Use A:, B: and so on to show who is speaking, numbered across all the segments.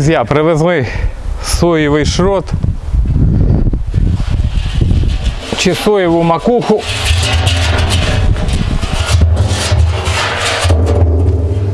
A: Друзі, привезли соєвий шрот чи соєву макуху.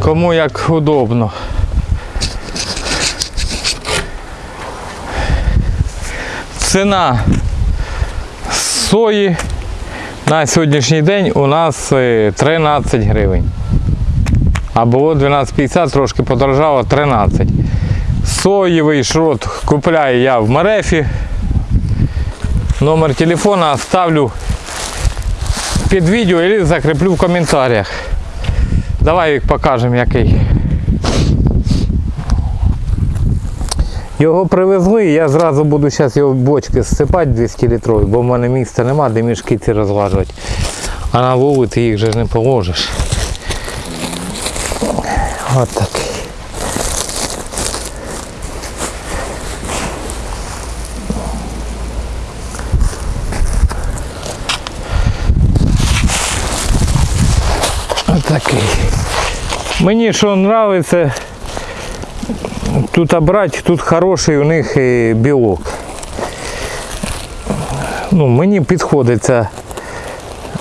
A: Кому як удобно. Ціна сої на сьогоднішній день у нас е, 13 гривень. А було 12,50, трошки подорожало 13. Соєвий шрот купляю я в Марефі. Номер телефона оставлю під відео і закріплю в коментарях. Давай покажемо який. Його привезли, я зразу буду зараз його бочки зсипати 200 літрові, бо в мене місця нема, де мішки ці розважувати. А на вулиці їх же не положиш. От такий. Такий. Мені що подобається, тут обрати, тут хороший у них е, білок. Ну, мені підходить ця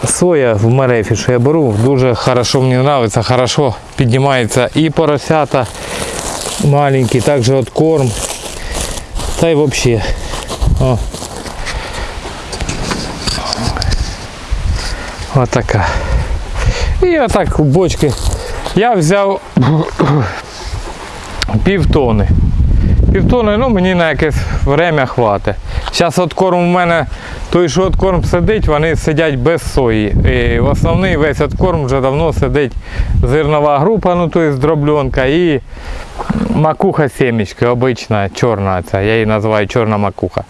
A: соя в Марефі, що я беру, дуже хорошо мені подобається, хорошо піднімається і поросята маленькі, також от корм. Та й взагалі. О. Отака. І отак бочки. Я взяв півтони. Півтони, ну мені на якесь время хватить. Зараз от корм у мене, той, що от корм сидить, вони сидять без сої. І в основний весь от корм вже давно сидить зернова група, ну то є дробленка і макуха сімечки, обична, чорна ця, я її називаю чорна макуха.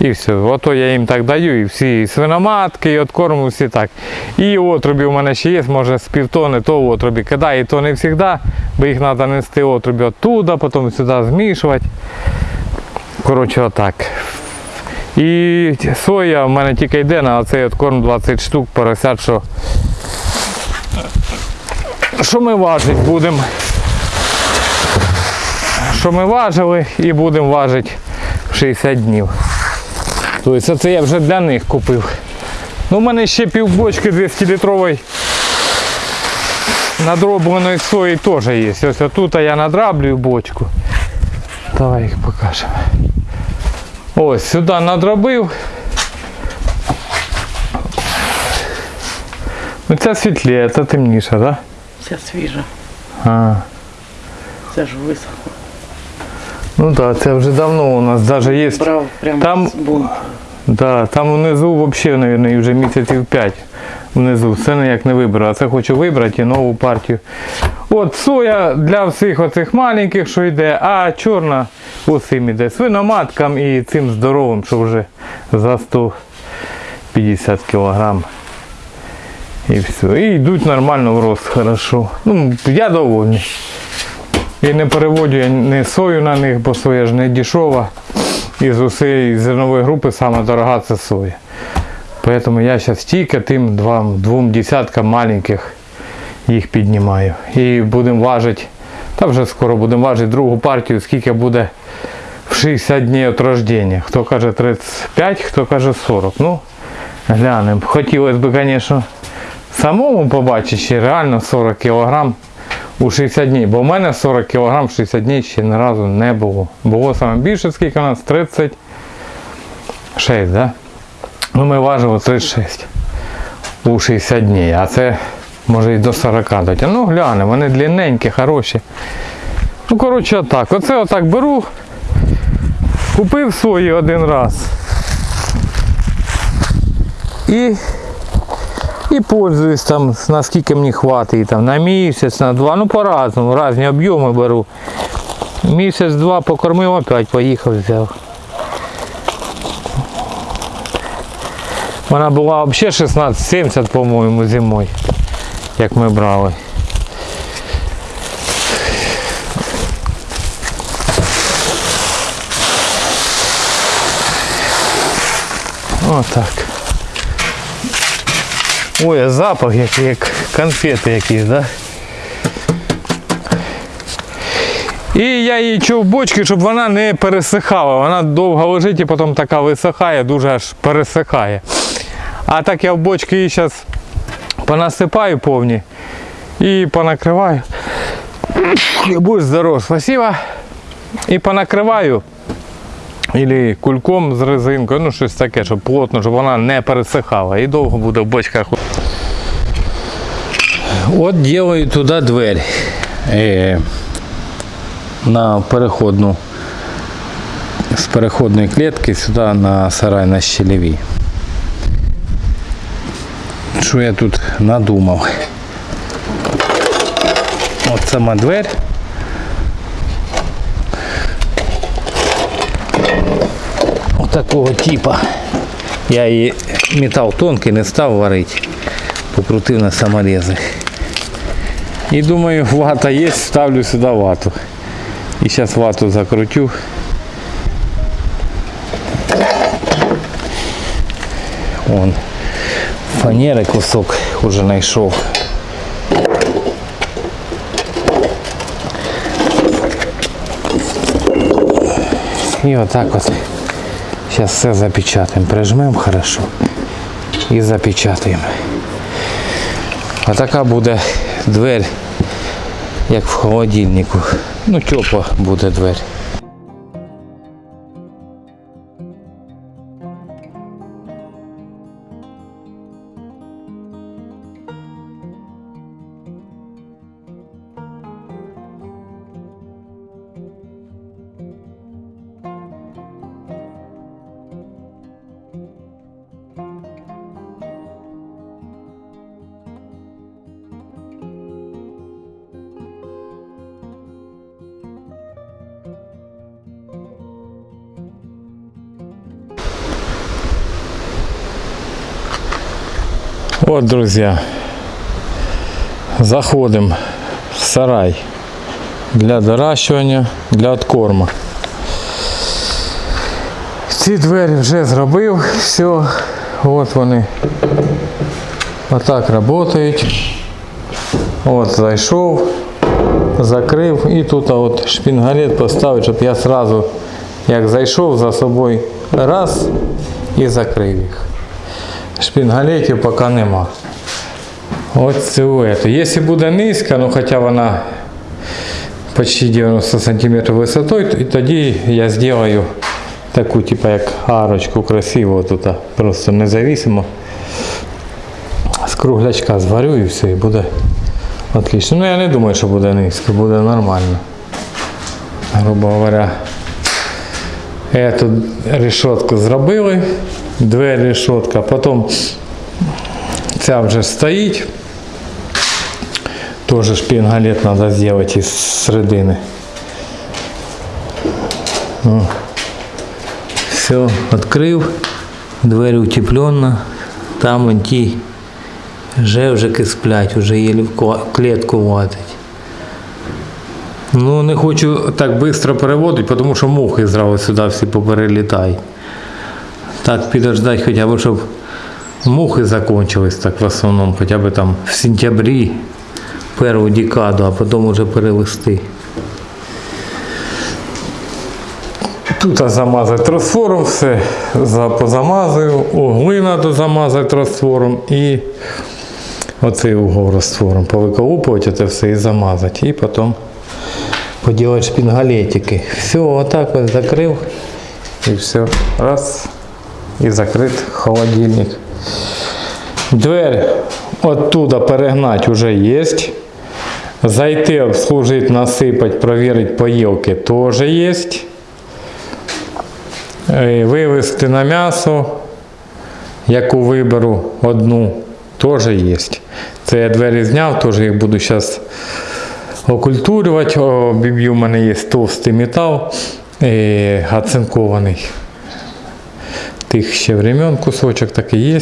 A: І все. Ото я їм так даю, і всі свиноматки, і от корму всі так. І отрубі у мене ще є, може з півтони, то отрубі кидаю, і то не завжди, бо їх треба нести отрубі оттуда, потім сюди змішувати. Коротше, отак. І соя в мене тільки йде на оцей от корм 20 штук, поросят, що, що ми важити будемо. Що ми важили і будемо важити 60 днів. Тобто це я вже для них купив. Ну, у мене ще півбочки 200 літрової надробленої сої теж є. Ось тут я надраблюю бочку. Давай їх покажемо. Ось сюди надробив. Ну це світліє, це темніше, так? Да?
B: Ця свіжа,
A: А.
B: це ж висохло.
A: Ну так, це вже давно у нас навіть є.
B: Брав прямо
A: Там-
B: з бунту.
A: Да, там внизу взагалі, мабуть, вже місяців 5 внизу. Все ніяк не вибрав. А це хочу вибрати і нову партію. От соя для всіх оцих маленьких, що йде, а чорна усім іде. Свиноматкам і цим здоровим, що вже за 150 кг. І все. І йдуть нормально в рост, хорошо. Ну, я довольний. І не переводжу я не сою на них, бо соя ж не дешева. Із усієї зернової групи саме дорога це соя. Поэтому я зараз тільки тим двом, двом десяткам маленьких їх піднімаю. І будемо важити, та вже скоро будемо важити другу партію, скільки буде в 60 днів від рождення. Хто каже 35, хто каже 40. Ну, глянемо. Хотілося б, звісно, самому побачити ще реально 40 кг у 60 днів. Бо в мене 40 кг в 60 днів ще ні разу не було. Було саме більше, скільки у нас? 36, да? Ну ми важили 36 у 60 днів, а це може і до 40 дати. Ну гляне, вони длинненькі, хороші. Ну, коротше, отак. Оце отак беру. Купив свої один раз. І і пользуюсь там, наскільки мені хватить, там, на місяць, на два, ну по-разному, різні об'єми беру. Місяць-два покормив, опять поїхав, взяв. Вона була взагалі 16,70, по-моєму, зимою, як ми брали. Отак. Ой, а запах який, як конфети якісь, да? І я її чув бочки, щоб вона не пересихала. Вона довго лежить і потім така висихає, дуже аж пересихає. А так я в бочки її зараз понасипаю повні і понакриваю. Будь здоров, спасибо. І понакриваю. Ілі кульком з резинкою, ну щось таке, щоб плотно, щоб вона не пересихала. І довго буде в бочках. От делаю туди двері. Е, на переходну з переходної клітки сюди на сарай на щелеві. Що я тут надумав? От сама дверь. Такого типа. Я її метал тонкий не став варити. Покрутив на саморези. І думаю, вата є, ставлю сюди вату. І зараз вату закрутю. Вон. Фанери кусок уже знайшов. І отак от. Зараз все запечатаємо. Прижмемо хорошо і запечатаємо. А така буде дверь, як в холодильнику. Ну, тепла буде дверь. Вот, друзья, заходим в сарай для доращування, для откорма. Ці двері вже зробив, все, от вони отак працюють. От зайшов, закрив і тут от шпінгалет поставив, щоб я сразу, як зайшов за собою раз і закрив їх. Шпінгалетів поки нема. Ось это. Якщо буде низька, ну хоча вона почти 90 см висотою, то- і тоді я зроблю таку, типу як арочку красиву тут, просто независимо. З круглячка зварю і все, і буде отлично. Ну я не думаю, що буде низько, буде нормально. Грубо говоря. Эту решетку зробили, двері решетка, потім ця вже стоїть. Тоже шпингалет надо сделать из середины. Все, відкрив, двері утепленно, там вон ті жевжики сплять, уже єлі в клітку ватить. Ну, не хочу так швидко переводити, тому що мухи зразу сюди всі поперелітають. Так підождати хоча б, щоб мухи закончились так в основному, хоча б там в сентябрі, першу декаду, а потім вже перевести. Тут замазати розтвором все, за- позамазую, угли треба замазати розтвором і оцей угол розтвором повиколупувати це все і замазати. І потім поделать шпингалетики. Все, вот так вот закрыл. И все. Раз. И закрыт холодильник. Дверь оттуда перегнать уже есть. Зайти, обслужить, насыпать, проверить поелки тоже есть. Е, Вивезти на м'ясо, яку виберу одну, теж є. Це я двері зняв, теж їх буду зараз окультурювати. Обіб'ю, у мене є товстий метал е, оцинкований. Тих ще времен кусочок такий є.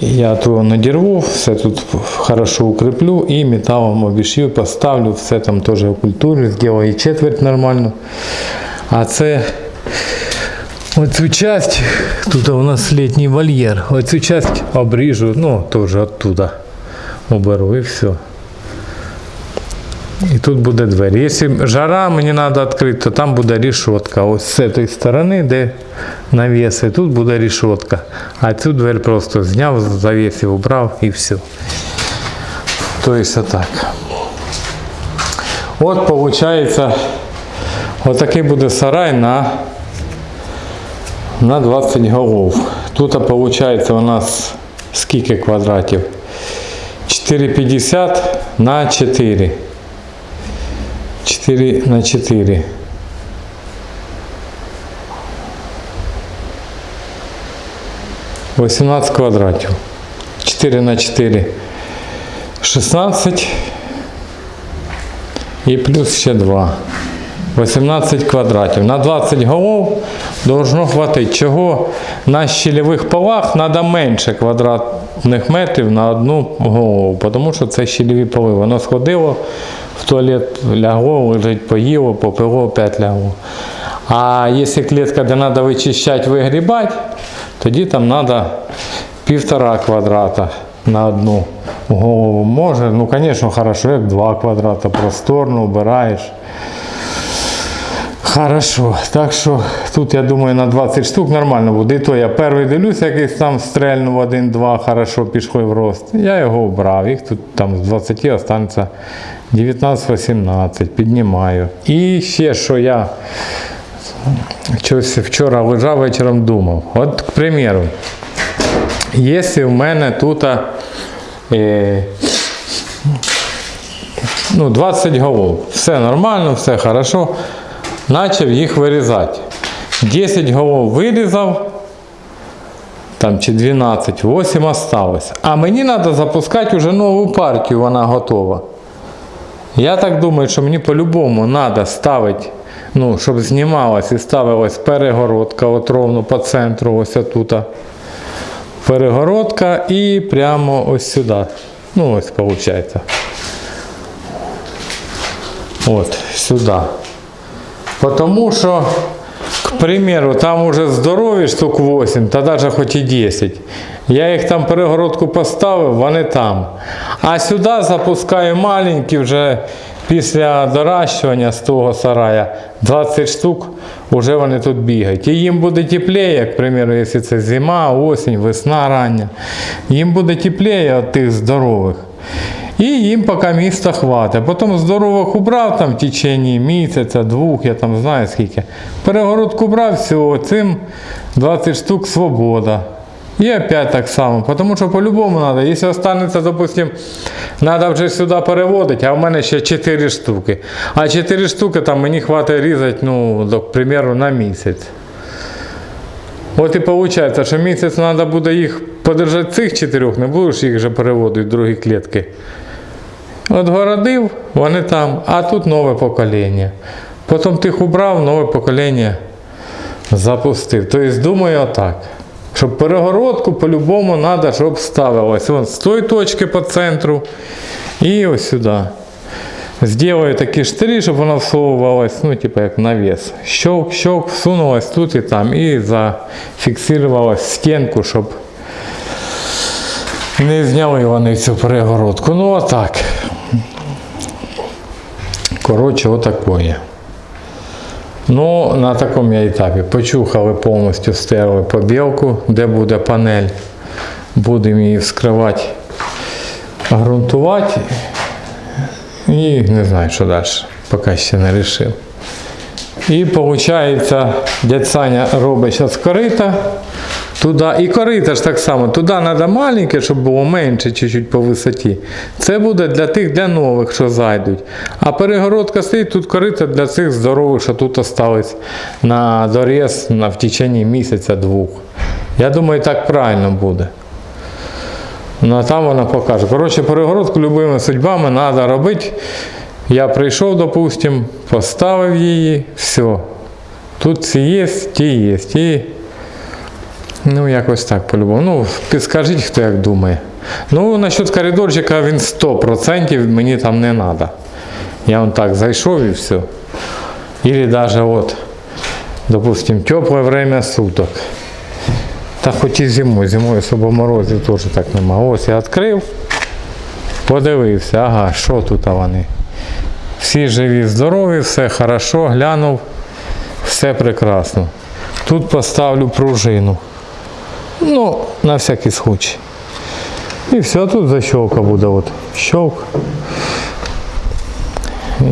A: Я то надірву, все тут хорошо укріплю і металом обішью, поставлю, все там теж окультурю, зроблю четверть нормально. А це оцю часть, тут у нас літній вольєр, оцю часть обріжу, ну теж оттуда оберу і все. І тут буде двері. Якщо жара мені треба відкрити, то там буде рішотка. Ось з цієї сторони, де навіси, тут буде рішотка. А цю двері просто зняв, завісив, убрав і все. Тобто отак. От виходить, отакий буде сарай на, на 20 голов. Тут виходить у нас скільки квадратів? 4,50 на 4. 4 на 4. Восемнадцать квадратів. 4 на 4. 16 і плюс ще 2. 18 квадратів. На 20 голов должно хватити. Чого на щільових полах треба менше квадратних метрів на одну голову, тому що це щільові поли. Воно сходило в туалет, лягло, лежить, поїло, попило, опять лягло. А якщо клітка, де треба вичищати, вигрібати, тоді там треба півтора квадрата на одну голову. Може, ну, звісно, хорошо, як два квадрата, просторно, убираєш. Хорошо, так що тут я думаю на 20 штук нормально буде. І то я перший дивлюсь, якийсь там стрельнув один-два, хорошо пішли в рост. Я його обрав. Їх тут там з 20 останеться 19-18, піднімаю. І ще що я щось вчора лежав вечором думав. От, к примеру, якщо в мене тут е, ну, 20 голов, все нормально, все хорошо, почав їх вирізати. 10 голов вирізав, там чи 12, 8 осталось. А мені треба запускати вже нову партію, вона готова. Я так думаю, що мені по-любому треба ставити, ну, щоб знімалась і ставилась перегородка от ровно по центру, ось тут. Перегородка і прямо ось сюди. Ну, ось виходить. От, сюди. Потому що, к примеру, там уже здорові штук 8, та навіть хоч і 10. Я їх там перегородку поставив, вони там. А сюди запускаю маленькі вже після доращування з того сарая 20 штук, вже вони тут бігають. І їм буде тепліше, як, к примеру, якщо це зима, осінь, весна рання. Їм буде тепліше від тих здорових. І їм поки міста хватить. Потім здорових убрав там в течение місяця, двох, я там знаю скільки. Перегородку брав, все, цим 20 штук свобода. І опять так само, тому що по-любому треба. Якщо останеться, допустим, треба вже сюди переводити, а в мене ще 4 штуки. А 4 штуки там мені хватить різати, ну, до, примеру, на місяць. От і виходить, що місяць треба буде їх подержати цих чотирьох, не будеш їх вже переводити в другі клітки. От городив, вони там, а тут нове покоління. Потім тих убрав, нове покоління запустив. Тобто думаю отак. Щоб перегородку по-любому треба, щоб ставилось. Вон з тої точки по центру і ось сюди. Сделаю такі штирі, щоб воно всовувалось, ну, типу як навіс. Щелк, щелк, всунулось тут і там, і зафіксувалось стінку, щоб не зняли вони цю перегородку. Ну отак. Коротше, отакое. Ну, на такому я етапі. Почухали повністю стерли побілку, де буде панель. Будемо її вскривати, ґрунтувати. І не знаю, що далі. Поки ще не вирішив. І виходить, дядь Саня робить зараз корита. Туди, і корита ж так само. Туди треба маленьке, щоб було менше чуть-чуть по висоті. Це буде для тих, для нових, що зайдуть. А перегородка стоїть, тут корита для цих здорових, що тут остались на доріз на, в течение місяця-двох. Я думаю, так правильно буде. Ну, а там вона покаже. Коротше, перегородку любими судьбами треба робити. Я прийшов, допустим, поставив її, все. Тут ці є, ті є. Ну, якось так по-любому. Ну, підскажіть, хто як думає. Ну, насчет коридорчика він 100% мені там не треба. Я вон так зайшов і все. Или даже вот, допустим, теплое время суток. Та хоч і зимою, зимою особо морозів теж так нема. Ось я відкрив, подивився, ага, що тут вони. Всі живі, здорові, все хорошо, глянув, все прекрасно. Тут поставлю пружину. Ну, на всякий случай. І все, тут защелка буде. От. Щелк.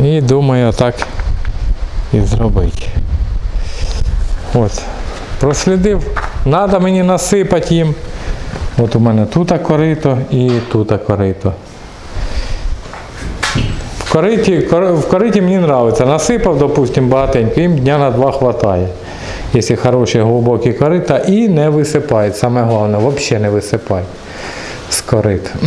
A: І думаю, так і зробити. От. Прослідив. Надо мені насипати їм. От у мене тут корито і тут корито. В кориті, в кориті мені подобається. Насипав, допустим, багатенько, їм дня на два хватає. Якщо хороші глибокі корита і не висипають. Саме головне, взагалі не висипають з корит.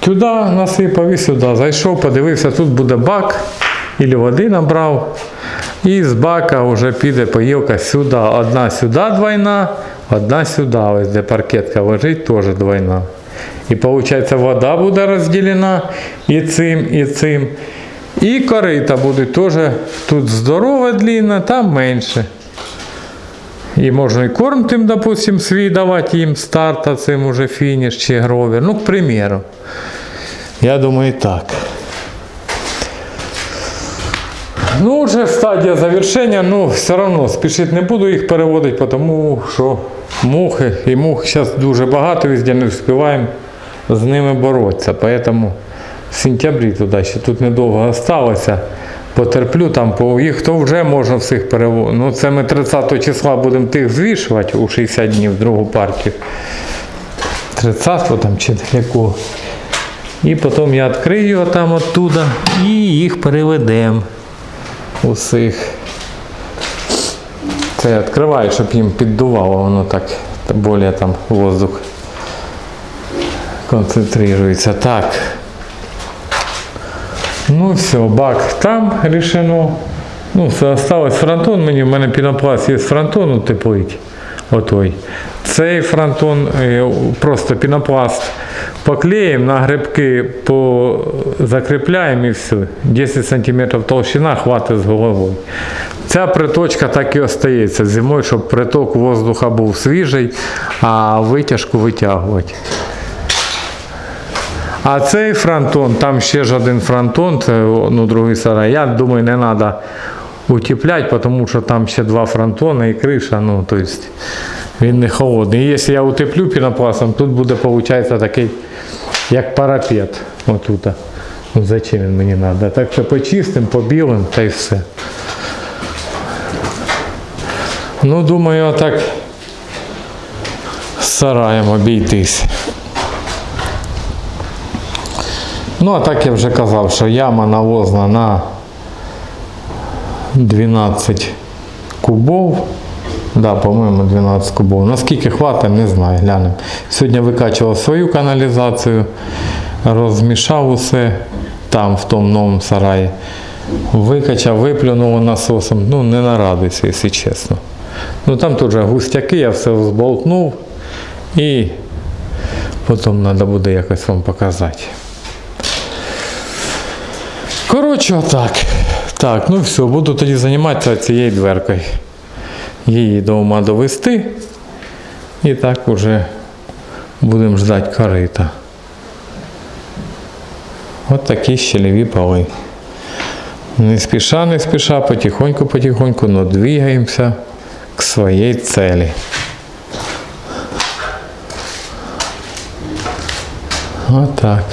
A: Туди насипав і сюди. Зайшов, подивився, тут буде бак, і води набрав. І з бака вже піде поїлка сюди. Одна сюди двойна, одна сюди. Ось де паркетка лежить, теж двойна. І виходить, вода буде розділена і цим, і цим. І корита буде теж тут здорова длинна, там менше. І можна і корм тим, допустим, свій давати їм старт, а цим уже фініш чи гровер. Ну, к примеру. Я думаю, так. Ну, вже стадія завершення, ну, все одно спішити не буду їх переводити, тому що мухи і мух зараз дуже багато, везде не встигаємо з ними боротися. Поэтому в сентябрі туди ще тут недовго залишилося. Потерплю там, по їх то вже можна всіх переводити. Ну, це ми 30 числа будемо тих звішувати у 60 днів другу партію. 30 там чи якого. І потім я відкрию його там оттуда і їх переведемо усіх. Це я відкриваю, щоб їм піддувало, воно так більше там воздух концентрується. Так. Ну все, бак там рішено. Ну, осталось фронтон. Мені в мене пінопласт є з фронтону. Отой. Цей фронтон е, просто пінопласт поклеїмо, на грибки закріпляємо і все. 10 см толщина хватить з головою. Ця приточка так і остається зимою, щоб приток воздуха був свіжий, а витяжку витягувати. А цей фронтон, там ще ж один фронтон, це ну, другий сарай. Я думаю, не треба утепляти, тому що там ще два фронтони і криша. Ну, то він не холодний. І якщо я утеплю пінопластом, тут буде, виходить, такий, як парапет. Отут. Ну, зачем він мені треба? Так що почистим, побілим та й все. Ну, думаю, так сараєм обійтись. Ну, а так я вже казав, що яма навозна на 12 кубов. Да, по-моєму, 12 кубов. Наскільки хватить, не знаю, глянемо. Сьогодні викачував свою каналізацію, розмішав усе там, в тому новому сараї. Викачав, виплюнув насосом. Ну, не нарадуйся, якщо чесно. Ну там теж густяки, я все зболтнув і потім треба буде якось вам показати. Коротше, отак. Так, ну все, буду тоді займатися цією дверкою. Її до ума довести. І так уже будемо ждати корита. От такі щелеві поли. Не спіша, не спіша, потихоньку, потихоньку, но двигаємося к своей цели. Вот так.